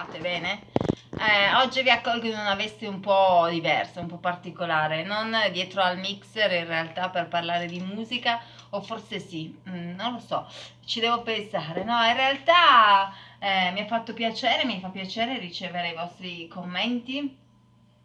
state bene? Eh, oggi vi accolgo in una veste un po' diversa, un po' particolare, non dietro al mixer in realtà per parlare di musica, o forse sì, mm, non lo so, ci devo pensare. No, in realtà eh, mi ha fatto piacere, mi fa piacere ricevere i vostri commenti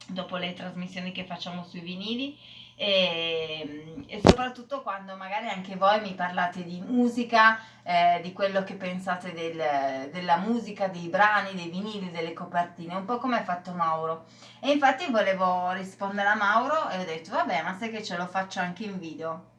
dopo le trasmissioni che facciamo sui vinili e, e, soprattutto quando magari anche voi mi parlate di musica, eh, di quello che pensate del, della musica, dei brani, dei vinili, delle copertine, un po' come ha fatto Mauro. E infatti volevo rispondere a Mauro e ho detto vabbè ma sai che ce lo faccio anche in video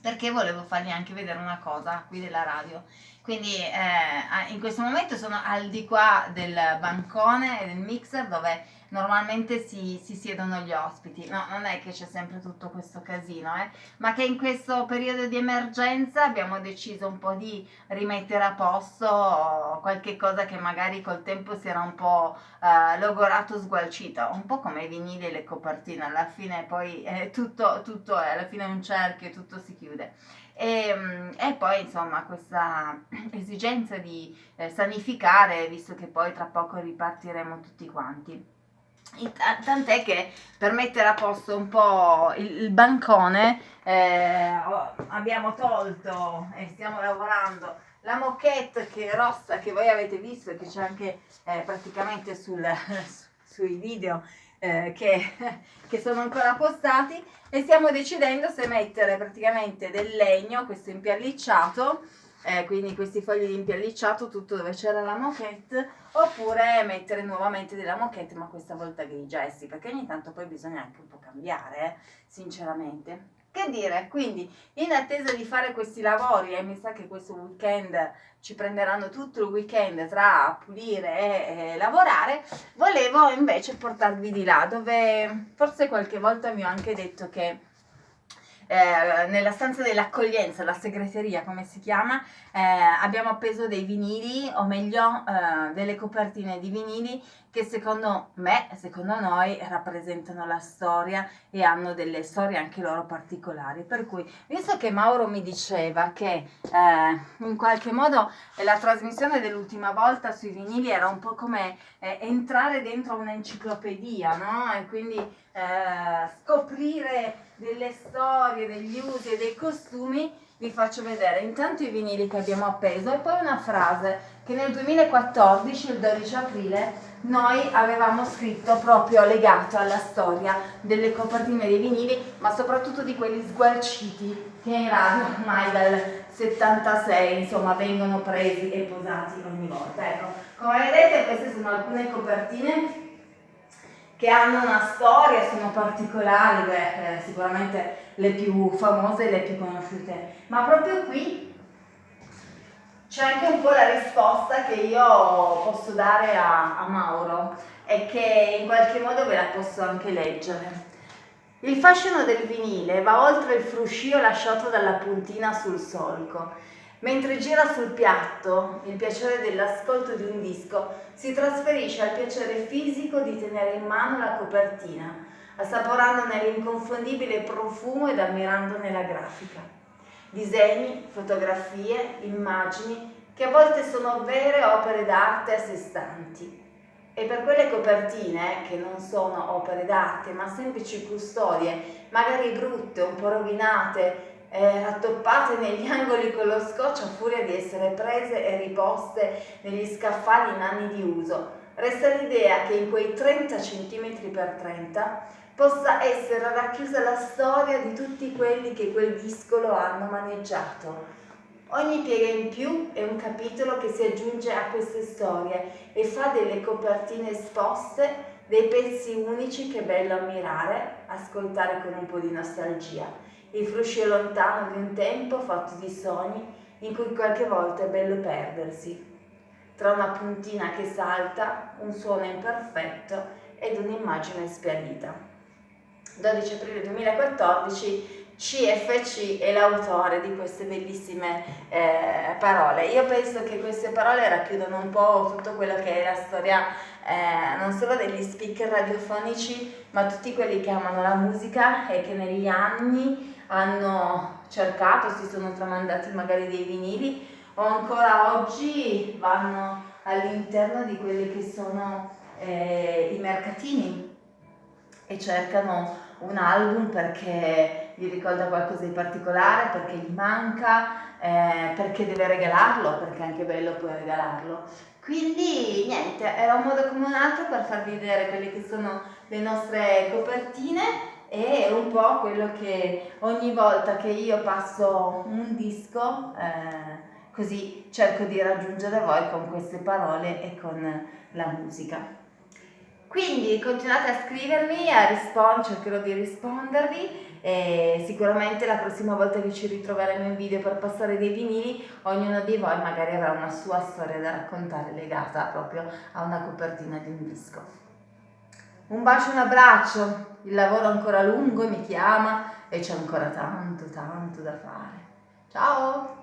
perché volevo fargli anche vedere una cosa qui della radio quindi eh, in questo momento sono al di qua del bancone e del mixer dove normalmente si, si, siedono gli ospiti. No, non è che c'è sempre tutto questo casino, eh? ma che in questo periodo di emergenza abbiamo deciso un po' di rimettere a posto qualche cosa che magari col tempo si era un po' eh, logorato, sgualcito, un po' come i vinili e le copertine, alla fine poi eh, tutto, tutto alla fine è un cerchio e tutto si chiude. E, mm, e, poi insomma questa esigenza di eh, sanificare visto che poi tra poco ripartiremo tutti quanti. Tant'è che per mettere a posto un po' il, il bancone eh, abbiamo tolto e stiamo lavorando la moquette che è rossa che voi avete visto e che c'è anche eh, praticamente sul, sui video eh, che, che sono ancora postati e stiamo decidendo se mettere praticamente del legno questo impiallicciato eh, quindi questi fogli di impiallicciato tutto dove c'era la moquette oppure mettere nuovamente della moquette ma questa volta grigia eh sì perché ogni tanto poi bisogna anche un po' cambiare eh, sinceramente che dire? Quindi in attesa di fare questi lavori e eh, mi sa che questo weekend ci prenderanno tutto il weekend tra pulire e, e lavorare volevo invece portarvi di là dove forse qualche volta vi ho anche detto che eh, nella stanza dell'accoglienza, la segreteria come si chiama, eh, abbiamo appeso dei vinili, o meglio eh, delle copertine di vinili che secondo me, secondo noi, rappresentano la storia e hanno delle storie anche loro particolari. Per cui, visto che Mauro mi diceva che eh, in qualche modo la trasmissione dell'ultima volta sui vinili era un po' come eh, entrare dentro un'enciclopedia, no? E quindi scoprire delle storie, degli usi e dei costumi, vi faccio vedere intanto i vinili che abbiamo appeso e poi una frase che nel 2014, il 12 aprile, noi avevamo scritto proprio legato alla storia delle copertine dei vinili, ma soprattutto di quelli sgualciti che in radio ormai dal 76 insomma vengono presi e posati ogni volta. Ecco, come vedete queste sono alcune copertine che hanno una storia, sono particolari, beh, eh, sicuramente le più famose e le più conosciute, ma proprio qui c'è anche un po' la risposta che io posso dare a, a Mauro e che in qualche modo ve la posso anche leggere. Il fascino del vinile va oltre il fruscio lasciato dalla puntina sul solco. Mentre gira sul piatto, il piacere dell'ascolto di un disco si trasferisce al piacere fisico di tenere in mano la copertina, assaporandone l'inconfondibile profumo ed ammirandone la grafica disegni, fotografie, immagini che a volte sono vere opere d'arte a sé stanti. E per quelle copertine, che non sono opere d'arte ma semplici custodie, magari brutte, un po' rovinate, eh, rattoppate negli angoli con lo scotch a furia di essere prese e riposte negli scaffali in anni di uso, resta l'idea che in quei 30 cm per 30 possa essere racchiusa la storia di tutti quelli che quel disco lo hanno maneggiato. Ogni piega in più è un capitolo che si aggiunge a queste storie e fa delle copertine esposte dei pezzi unici che è bello ammirare, ascoltare con un po' di nostalgia. Il fruscio lontano di un tempo fatto di sogni in cui qualche volta è bello perdersi. Tra una puntina che salta, un suono imperfetto ed un'immagine spialita. 12 aprile 2014 CFC è l'autore di queste bellissime eh, parole. Io penso che queste parole racchiudono un po' tutto quello che è la storia eh, non solo degli speaker radiofonici, ma tutti quelli che amano la musica e che negli anni hanno cercato, si sono tramandati magari dei vinili o ancora oggi vanno all'interno di quelli che sono eh, i mercatini e cercano un album perché gli ricorda qualcosa di particolare, perché gli manca, eh, perché deve regalarlo, perché è anche bello poi regalarlo. Quindi niente, era un modo come un altro per farvi vedere quelle che sono le nostre copertine e un po' quello che ogni volta che io passo un disco eh, così cerco di raggiungere voi con queste parole e con la musica. Quindi continuate a scrivermi, a rispondere, cercherò di rispondervi e sicuramente la prossima volta che ci ritroveremo in video per passare dei vinili, ognuno di voi magari avrà una sua storia da raccontare legata proprio a una copertina di un disco. Un bacio un abbraccio, il lavoro è ancora lungo mi chiama e c'è ancora tanto tanto da fare. Ciao!